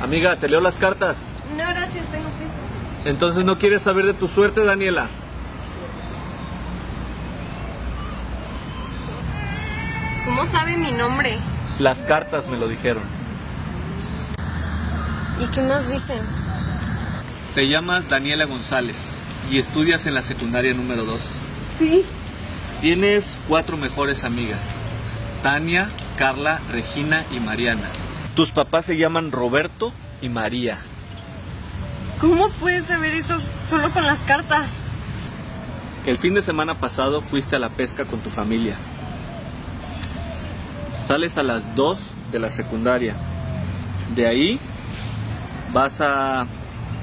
Amiga, ¿te leo las cartas? No, gracias, tengo prisa. Entonces no quieres saber de tu suerte, Daniela. ¿Cómo sabe mi nombre? Las cartas me lo dijeron. ¿Y qué más dicen? Te llamas Daniela González y estudias en la secundaria número 2. Sí. Tienes cuatro mejores amigas. Tania, Carla, Regina y Mariana. Tus papás se llaman Roberto y María. ¿Cómo puedes saber eso solo con las cartas? El fin de semana pasado fuiste a la pesca con tu familia. Sales a las 2 de la secundaria. De ahí vas a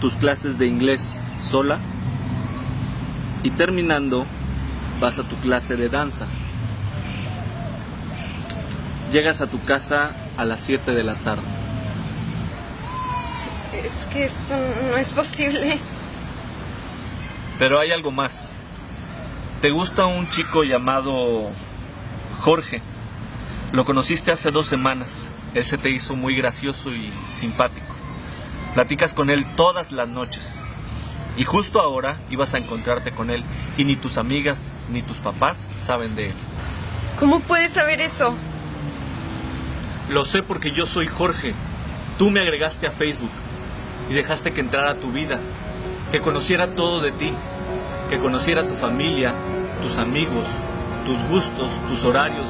tus clases de inglés sola y terminando vas a tu clase de danza. Llegas a tu casa a las 7 de la tarde. Es que esto no es posible. Pero hay algo más. Te gusta un chico llamado Jorge. Lo conociste hace dos semanas. Él se te hizo muy gracioso y simpático. Platicas con él todas las noches. Y justo ahora ibas a encontrarte con él y ni tus amigas ni tus papás saben de él. ¿Cómo puedes saber eso? Lo sé porque yo soy Jorge. Tú me agregaste a Facebook y dejaste que entrara tu vida, que conociera todo de ti, que conociera tu familia, tus amigos, tus gustos, tus horarios,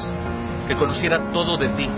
que conociera todo de ti.